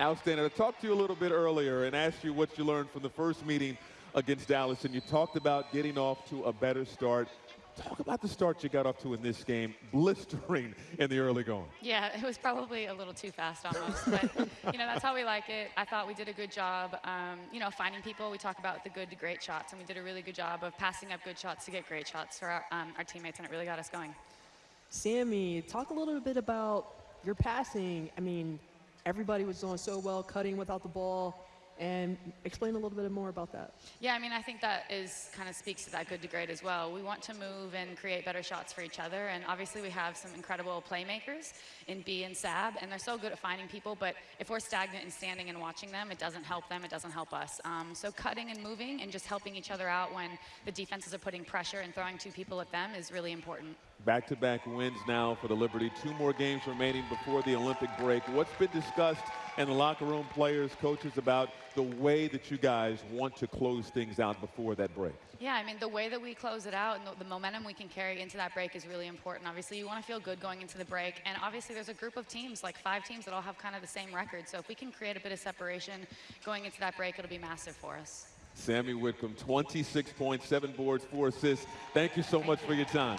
Outstanding. I talked to you a little bit earlier and asked you what you learned from the first meeting against Dallas, and you talked about getting off to a better start. Talk about the start you got off to in this game, blistering in the early going. Yeah, it was probably a little too fast almost, but you know that's how we like it. I thought we did a good job, um, you know, finding people. We talk about the good to great shots, and we did a really good job of passing up good shots to get great shots for our, um, our teammates, and it really got us going. Sami, talk a little bit about your passing. I mean, everybody was doing so well, cutting without the ball and explain a little bit more about that. Yeah, I mean, I think that is kind of speaks to that good to great as well. We want to move and create better shots for each other, and obviously we have some incredible playmakers in B and Sab, and they're so good at finding people. But if we're stagnant and standing and watching them, it doesn't help them. It doesn't help us. Um, so cutting and moving and just helping each other out when the defenses are putting pressure and throwing two people at them is really important. Back-to-back wins now for the Liberty. Two more games remaining before the Olympic break. What's been discussed in the locker room, players, coaches, about the way that you guys want to close things out before that break? Yeah, I mean, the way that we close it out and the, the, momentum we can carry into that break is really important. Obviously, you want to feel good going into the break. And obviously, there's a group of teams, like five teams, that all have kind of the same record. So if we can create a bit of separation going into that break, it'll be massive for us. Sami Whitcomb, 26 points, seven boards, four assists. Thank you so Thank much you. for your time.